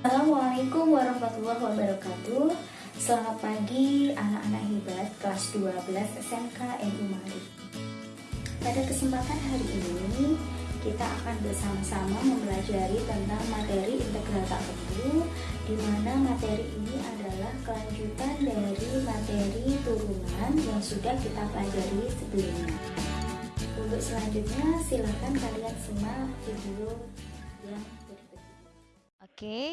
Assalamualaikum warahmatullahi wabarakatuh. Selamat pagi anak-anak hebat kelas 12 SMK NU Malik Pada kesempatan hari ini kita akan bersama-sama mempelajari tentang materi integral tak tentu di mana materi ini adalah kelanjutan dari materi turunan yang sudah kita pelajari sebelumnya. Untuk selanjutnya silahkan kalian simak video yang Oke,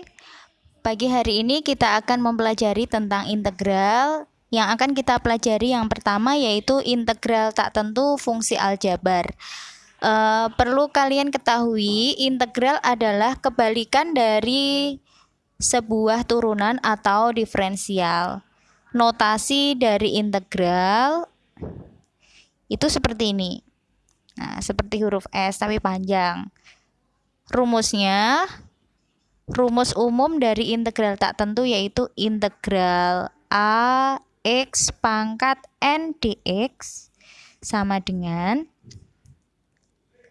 pagi hari ini kita akan mempelajari tentang integral yang akan kita pelajari yang pertama yaitu integral tak tentu fungsi aljabar. Uh, perlu kalian ketahui, integral adalah kebalikan dari sebuah turunan atau diferensial. Notasi dari integral itu seperti ini. Nah, seperti huruf S tapi panjang. Rumusnya rumus umum dari integral tak tentu yaitu integral a x pangkat n dx sama dengan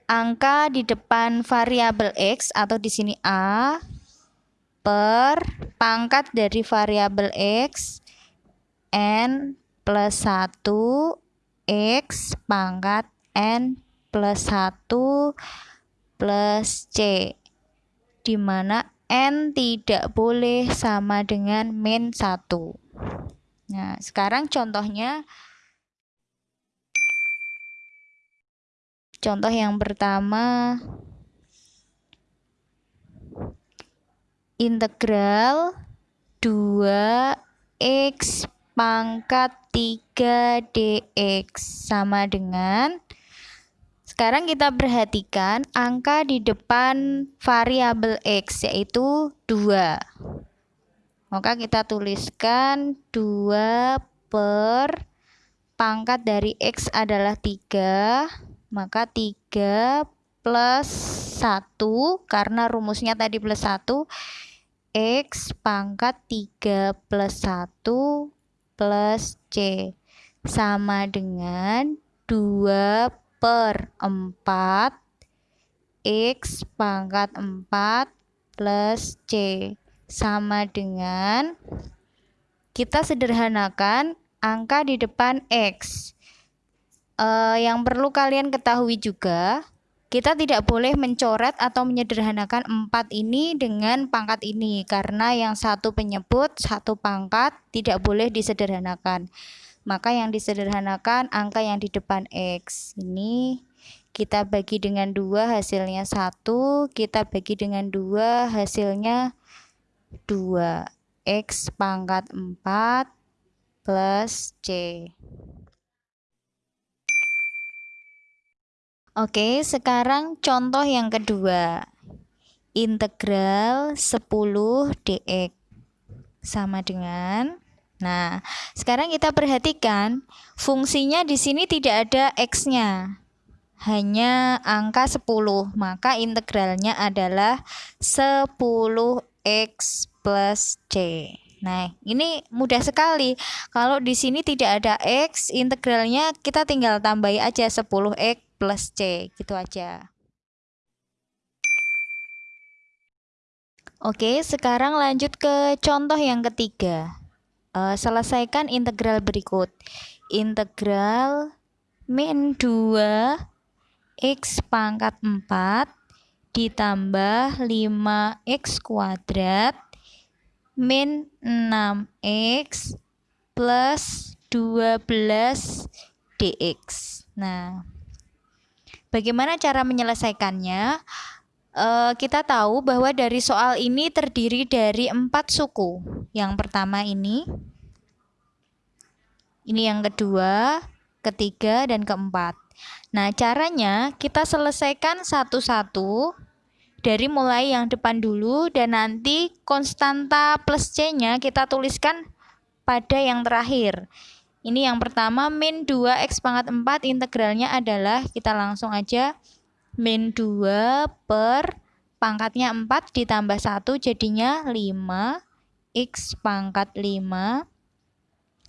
angka di depan variabel x atau di sini a per pangkat dari variabel x n plus 1 x pangkat n plus 1 plus c di mana n tidak boleh sama dengan min 1 nah sekarang contohnya Contoh yang pertama integral 2x pangkat 3 dx sama dengan sekarang kita perhatikan angka di depan variabel x yaitu 2 maka kita tuliskan 2 per pangkat dari x adalah 3 maka 3 plus 1 karena rumusnya tadi plus 1 X pangkat 3 plus 1 plus C. Sama dengan 2 per 4 X pangkat 4 plus C sama dengan kita sederhanakan angka di depan X uh, yang perlu kalian ketahui juga, kita tidak boleh mencoret atau menyederhanakan empat ini dengan pangkat ini karena yang satu penyebut, satu pangkat tidak boleh disederhanakan. Maka yang disederhanakan angka yang di depan X. Ini kita bagi dengan dua hasilnya satu, kita bagi dengan dua hasilnya dua X pangkat 4 plus C. Oke, sekarang contoh yang kedua. Integral 10 dx sama dengan Nah, sekarang kita perhatikan fungsinya di sini tidak ada x-nya. Hanya angka 10, maka integralnya adalah 10x plus c. Nah, ini mudah sekali. Kalau di sini tidak ada x, integralnya kita tinggal tambahi aja 10x plus C gitu aja. Oke, sekarang lanjut ke contoh yang ketiga. Uh, selesaikan integral berikut. Integral min 2 x pangkat 4 ditambah 5x kuadrat min 6x plus 12 dx. Nah, Bagaimana cara menyelesaikannya? Uh, kita tahu bahwa dari soal ini terdiri dari empat suku. Yang pertama ini, ini yang kedua, ketiga, dan keempat. Nah, caranya kita selesaikan satu-satu dari mulai yang depan dulu dan nanti konstanta plus C-nya kita tuliskan pada yang terakhir. Ini yang pertama min 2x pangkat 4 integralnya adalah kita langsung aja min 2 per pangkatnya 4 ditambah 1 jadinya 5 x pangkat 5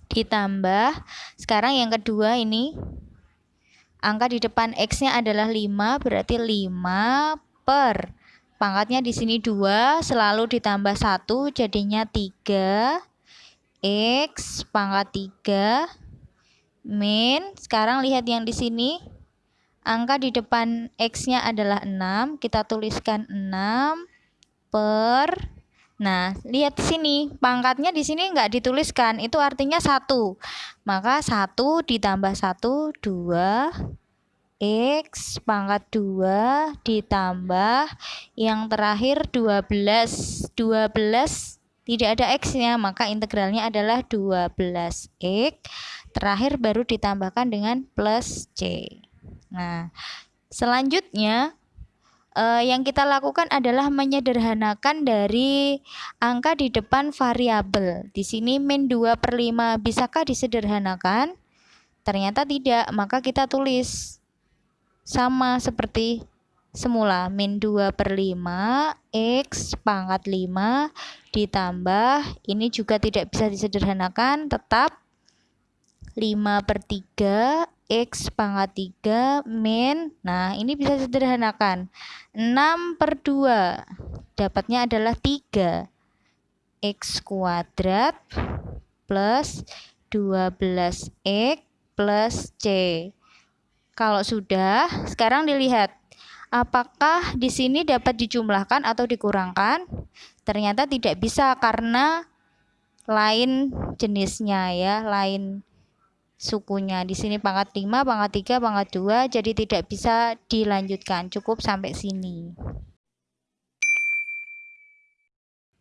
ditambah sekarang yang kedua ini angka di depan x nya adalah 5 berarti 5 per pangkatnya di sini 2 selalu ditambah 1 jadinya 3 X pangkat 3 min sekarang lihat yang di sini angka di depan X-nya adalah 6 kita tuliskan 6 per Nah, lihat sini, pangkatnya di sini enggak dituliskan, itu artinya satu. Maka satu ditambah satu dua X pangkat 2 ditambah yang terakhir 12. 12 tidak ada X-nya, maka integralnya adalah 12X. Terakhir baru ditambahkan dengan plus C. Nah, selanjutnya uh, yang kita lakukan adalah menyederhanakan dari angka di depan variabel. Di sini min 2 per 5 bisakah disederhanakan? Ternyata tidak, maka kita tulis sama seperti semula min 2 per 5 X pangkat 5 ditambah ini juga tidak bisa disederhanakan tetap 5 per 3 X pangkat 3 min. Nah ini bisa sederhanakan. 6 per 2 Dapatnya adalah 3 X kuadrat plus 12X plus C. Kalau sudah sekarang dilihat. Apakah di sini dapat dijumlahkan atau dikurangkan? Ternyata tidak bisa karena lain jenisnya ya, lain sukunya. Di sini pangkat 5, pangkat 3, pangkat 2, jadi tidak bisa dilanjutkan. Cukup sampai sini.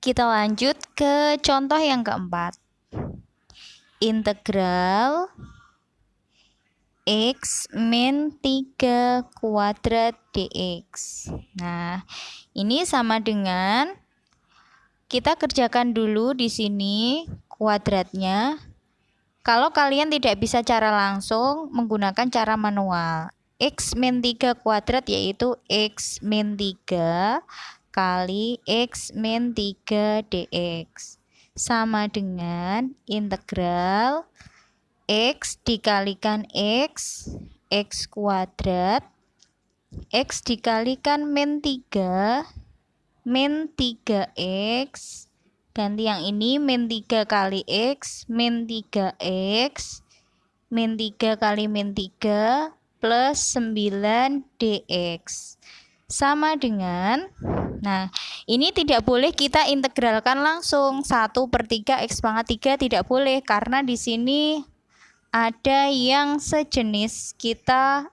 Kita lanjut ke contoh yang keempat. Integral x min 3 kuadrat dx. Nah, ini sama dengan kita kerjakan dulu di sini kuadratnya kalau kalian tidak bisa cara langsung, menggunakan cara manual. X min 3 kuadrat yaitu X min 3 kali X min 3 dx. Sama dengan integral X dikalikan X, X kuadrat, X dikalikan min 3, min 3X, ganti yang ini min 3 kali X min 3X min 3 kali min 3 plus 9 dx sama dengan nah ini tidak boleh kita integralkan langsung. 1 per 3 X pangkat 3 tidak boleh karena di sini ada yang sejenis kita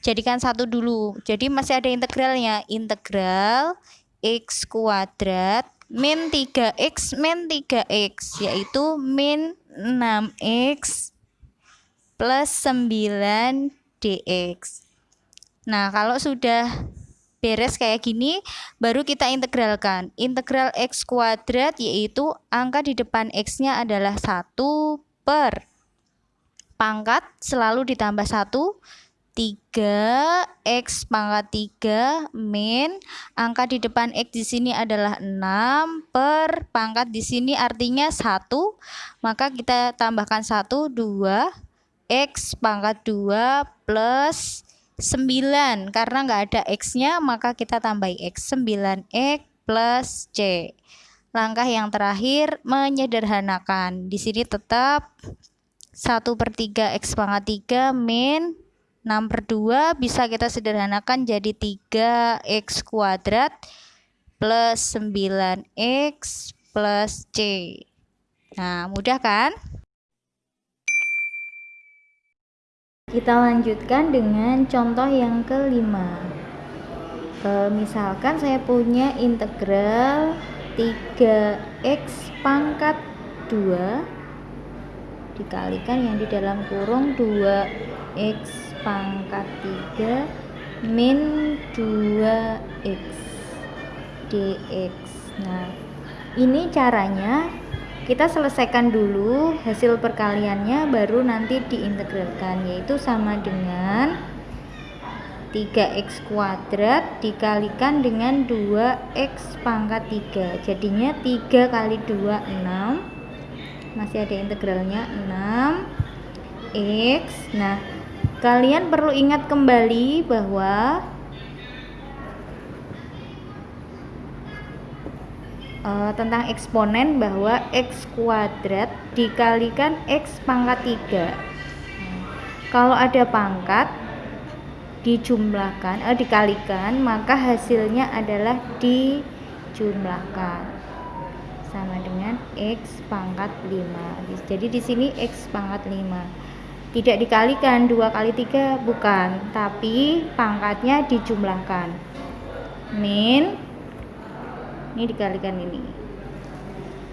jadikan satu dulu. Jadi masih ada integralnya. Integral X kuadrat min 3x min 3x yaitu min 6x plus 9 dx. Nah kalau sudah beres kayak gini baru kita integralkan. Integral x kuadrat yaitu angka di depan x nya adalah 1 per pangkat selalu ditambah 1 3 X pangkat 3 min. Angka di depan X di sini adalah 6 per pangkat di sini artinya 1 maka kita tambahkan 1 2 X pangkat 2 plus 9 karena nggak ada X nya maka kita tambah X. 9X plus C. Langkah yang terakhir menyederhanakan. Di sini tetap 1 per 3 X pangkat 3 min 6 per 2 bisa kita sederhanakan jadi 3x kuadrat plus 9x plus c. Nah, mudah kan? Kita lanjutkan dengan contoh yang kelima. E, misalkan saya punya integral 3x pangkat 2 dikalikan yang di dalam kurung 2x pangkat 3 min 2x dx. Nah ini caranya kita selesaikan dulu hasil perkaliannya baru nanti diintegralkan yaitu sama dengan 3x kuadrat dikalikan dengan 2x pangkat 3 jadinya 3 kali 2 6 masih ada integralnya 6 x. Nah Kalian perlu ingat kembali bahwa uh, tentang eksponen bahwa x kuadrat dikalikan x pangkat 3 kalau ada pangkat dijumlahkan eh, dikalikan maka hasilnya adalah dijumlahkan. Sama dengan x pangkat 5 jadi di sini x pangkat 5 tidak dikalikan 2 kali 3 bukan tapi pangkatnya dijumlahkan. Min ini dikalikan ini.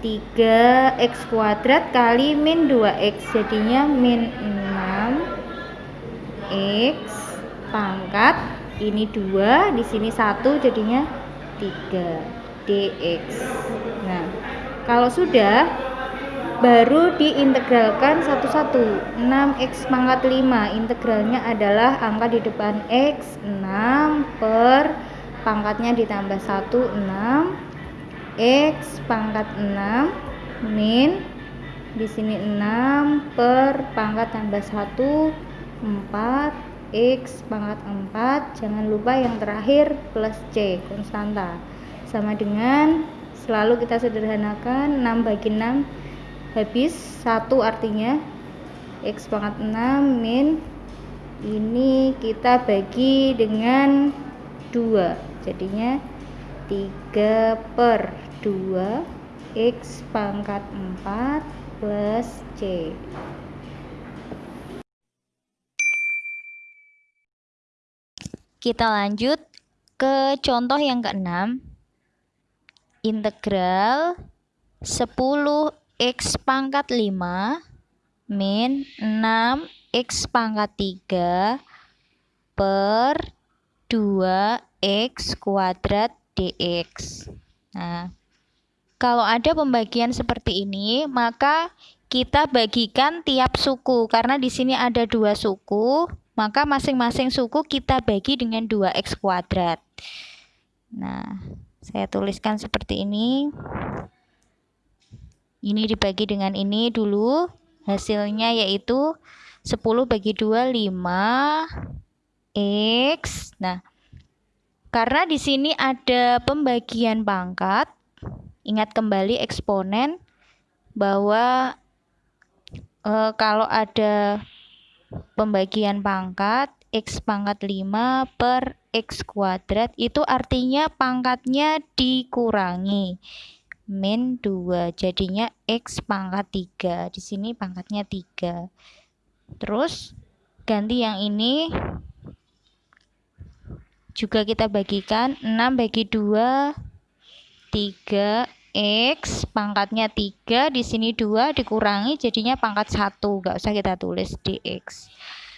3x kuadrat kali min 2x jadinya min 6 x pangkat ini 2 di sini 1 jadinya 3 dx nah kalau sudah baru diintegralkan satu-satu. 6x pangkat 5 integralnya adalah angka di depan x 6 per pangkatnya ditambah 1 6 x pangkat 6 min di sini 6 per pangkat tambah 1 4 x pangkat 4 jangan lupa yang terakhir plus c konstanta. Sama dengan selalu kita sederhanakan 6 bagi 6 habis satu artinya. X pangkat 6 min. Ini kita bagi dengan 2 jadinya 3 per 2 x pangkat 4 plus c. Kita lanjut ke contoh yang keenam. Integral 10 X pangkat 5 min 6 X pangkat 3 per 2X kuadrat DX. Nah, kalau ada pembagian seperti ini, maka kita bagikan tiap suku. Karena di sini ada dua suku, maka masing-masing suku kita bagi dengan 2X kuadrat. Nah, saya tuliskan seperti ini ini dibagi dengan ini dulu. Hasilnya yaitu 10 bagi 2 5 X. Nah karena di sini ada pembagian pangkat ingat kembali eksponen bahwa e, kalau ada pembagian pangkat X pangkat 5 per X kuadrat itu artinya pangkatnya dikurangi min 2 jadinya x pangkat 3 di sini pangkatnya 3 terus ganti yang ini. Juga kita bagikan 6 bagi 2 3 x pangkatnya 3 di sini 2 dikurangi jadinya pangkat 1 enggak usah kita tulis dx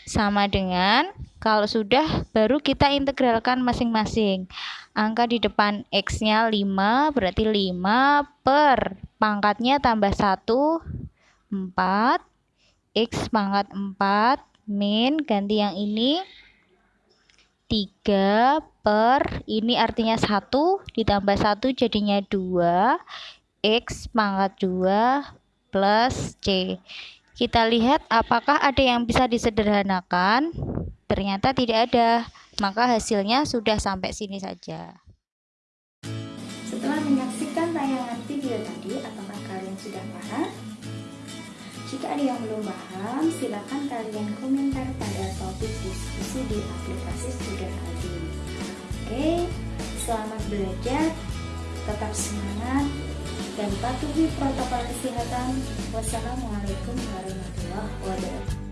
sama dengan kalau sudah baru kita integralkan masing-masing. Angka di depan X-nya 5 berarti 5 per pangkatnya tambah 1 4 X pangkat 4 min ganti yang ini 3 per ini artinya 1 ditambah 1 jadinya 2 X pangkat 2 plus C. Kita lihat apakah ada yang bisa disederhanakan. Ternyata tidak ada, maka hasilnya sudah sampai sini saja. Setelah menyaksikan tayangan video tadi, apakah kalian sudah paham? Jika ada yang belum paham, silakan kalian komentar pada topik diskusi di aplikasi Student ID. Oke, selamat belajar, tetap semangat, dan patuhi protokol kesehatan. Wassalamualaikum warahmatullahi wabarakatuh.